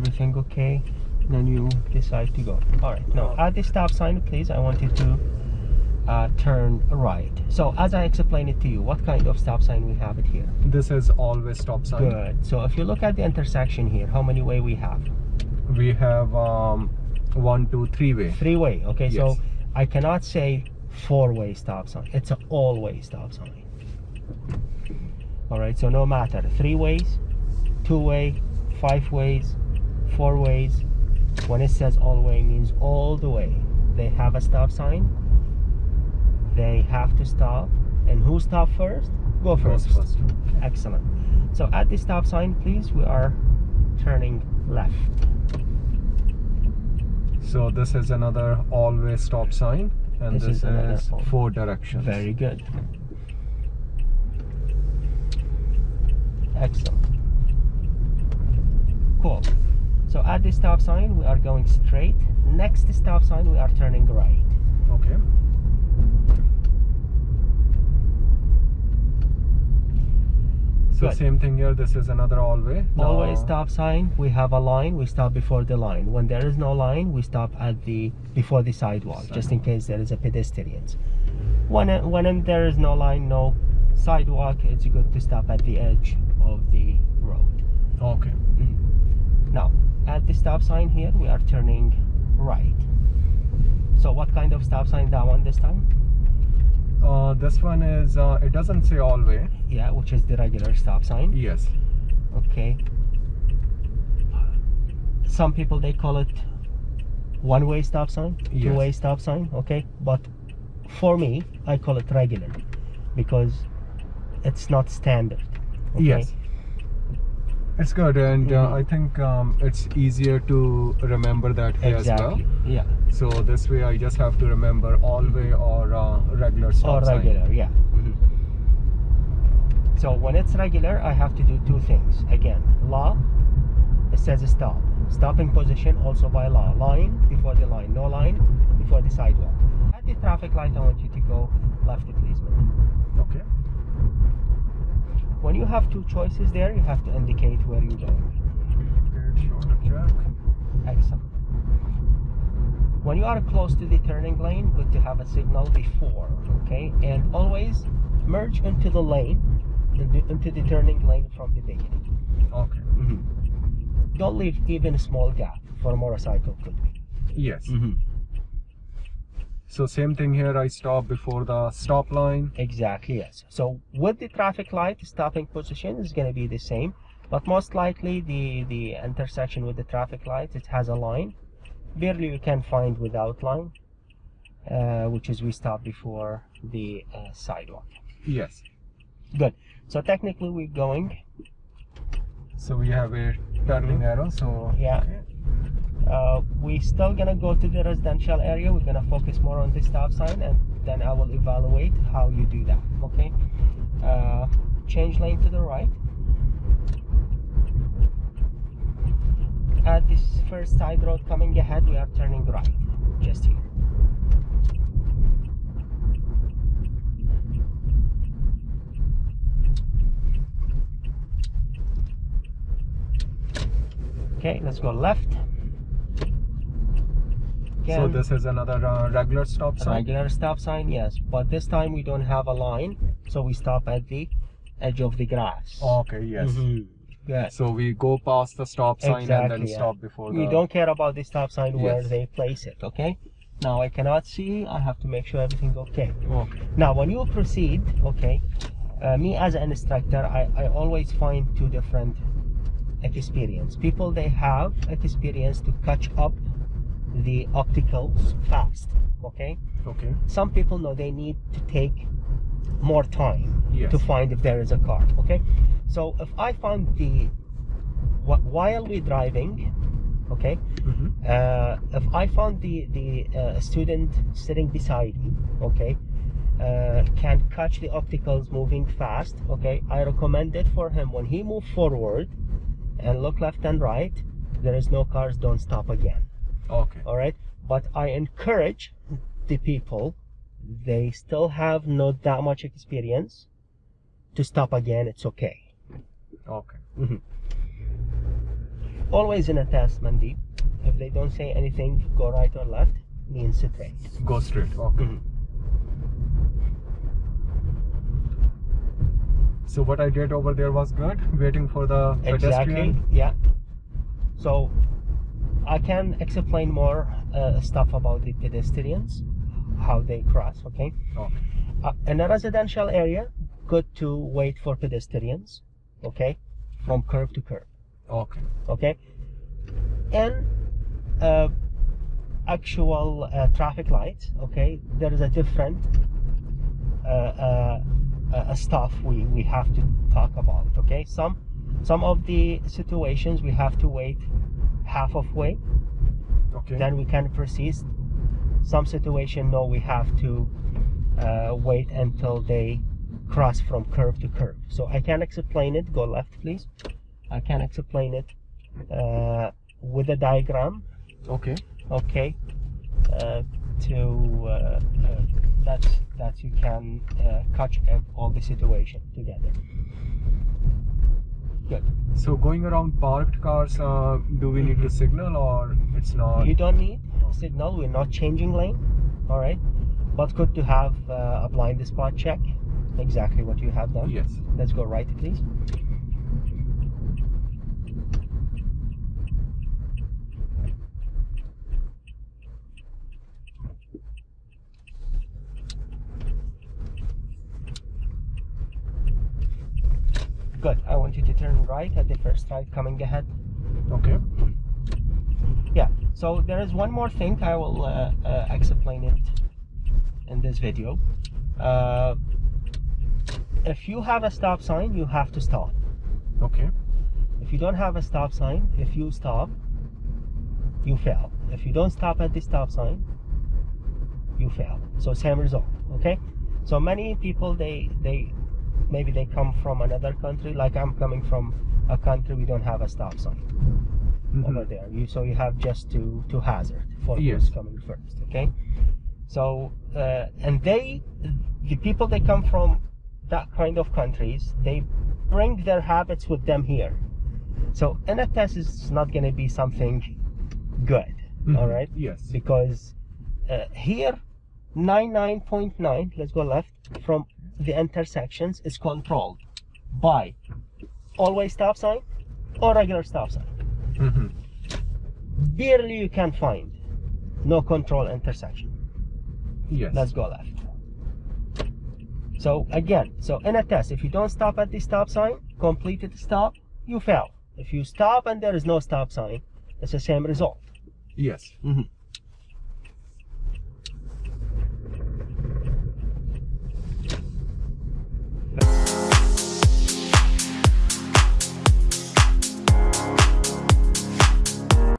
everything okay then you decide to go. All right now at the stop sign please i want you to uh, turn right. So as i explained it to you what kind of stop sign we have it here? This is always stop sign. good. So if you look at the intersection here how many way we have? We have um, one, two, three way. three way okay so i cannot say four way stop sign. It's an all way stop sign. All right so no matter. Three ways two way five ways four ways. When it says all way means all the way. They have a stop sign. They have to stop. And who stop first? Go first. first. excellent. So at the stop sign please we are turning left. So this is another always stop sign, and This this, is is four directions. Very good. Excellent. Cool. So at the stop sign, we are going straight. Next stop sign, we are turning right. okay. So Good. same thing here. This is another all-way. Always Now- stop sign. We have a line. We stop before the line. When there is no line, we stop at the before the sidewalk, just in case there is a pedestrians. When when there is no line, no sidewalk, it's good to stop at the edge of the road. Okay. Now, at the stop sign here, we are turning right. So what kind of stop sign that one this time? Uh, this one is. Uh, it doesn't say all-way. Yeah, which is the regular stop sign. Yes. Okay. Some people they call it one-way stop sign, Yes. two-way stop sign. Okay, but for me, I call it regular because it's not standard. Okay? Yes. It's good, and Mhm. uh, I think um, it's easier to remember that here as well. Yeah. So this way, I just have to remember all-way or uh, regular stop or sign. regular, yeah. So when it's regular, I have to do two things. Again, law, it says stop. Stopping position also by law. Line before the line, no line before the sidewalk. At the traffic light, I want you to go left. Okay. When you have two choices there, you have to indicate where you're going. Good shoulder check. Excellent. When you are close to the turning lane, good to have a signal before, okay? And always merge into the lane, into into the turning lane from the beginning. Okay. Mm -hmm. Don't leave even a small gap for a motorcycle could be. Yes. So same thing here. I stop before the stop line. Exactly, yes. So with the traffic light, stopping position is going to be the same, but most likely the, the intersection with the traffic light, it has a line. Barely you can find without line, uh, which is we stop before the uh, sidewalk. Yes. Good. So technically we're going, So we have a turning arrow. So Yeah. okay. Uh, we still gonna go to the residential area. We're gonna focus more on the stop sign and then I will evaluate how you do that, okay? Uh, change lane to the right. At this first side road coming ahead, we are turning right, just here. Okay, let's go left. So this is another uh, regular stop sign. regular stop sign, yes, but this time we don't have a line, so we stop at the edge of the grass. Okay. Yes. Mhm. Yes. So we go past the stop sign and then yeah. stop before We don't care about the stop sign where they place it, okay? Now I cannot see, I have to make sure everything okay. Okay. Now when you proceed, okay, uh, me as an instructor, I, I always find two different experience. People they have experience to catch up the opticals fast, okay? Okay. Some people know they need to take more time Yes. to find if there is a car, okay? So if I found the wh- while we're driving, okay, Mhm. uh, if I found the the uh, student sitting beside me, okay, uh, can catch the opticals moving fast, okay, I recommend it for him when he move forward and look left and right. There is no cars. Don't stop again. Okay. All right, but I encourage the people. They still have not that much experience to stop again. It's okay. Okay. Always in a test, Mandeep. If they don't say anything, go right or left, means straight. Go straight. Okay. Mhm. So what I did over there was good. Waiting for the Exactly. pedestrian. Yeah. So I can explain more uh, stuff about the pedestrians, how they cross. Okay. Okay. Uh, in a residential area, good to wait for pedestrians. Okay, from curb to curb. Okay. Okay. And uh, actual uh, traffic lights, okay, there is a different uh, uh, uh, stuff we, we have to talk about. Okay, some some of the situations we have to wait half of way, Okay. then we can proceed. Some situation no, we have to uh, wait until they cross from curve to curve. So I can explain it. Go left, please. I can explain it uh, with a diagram. okay. Okay, uh, to uh, uh, that that you can uh, catch all the situation together. Good. So going around parked cars, uh, do we need to signal or it's not? You don't need signal. We're not changing lane. All right, but good to have uh, a blind spot check. Exactly what you have done. Yes. Let's go right, please. Good. I want you to turn right at the first right coming ahead. Okay. Yeah. So there is one more thing I will uh, uh, explain it in this video. Uh, if you have a stop sign, you have to stop. Okay. If you don't have a stop sign, if you stop, you fail. If you don't stop at the stop sign, you fail. So same result. Okay. So many people they they maybe they come from another country. Like I'm coming from a country we don't have a stop sign Mhm. over there. You so you have just to to hazard for Yes. who's coming first. Okay. So uh, and they the people they come from that kind of countries they bring their habits with them here. So test is not going to be something good. All Mhm. right Yes. because uh, here 99.9 let's go left from the intersections is controlled by always stop sign or regular stop sign Mhm. barely you can find no control intersection Yes. let's go left so again so in a test if you don't stop at the stop sign completed the stop you fail if you stop and there is no stop sign it's the same result Yes. Mhm.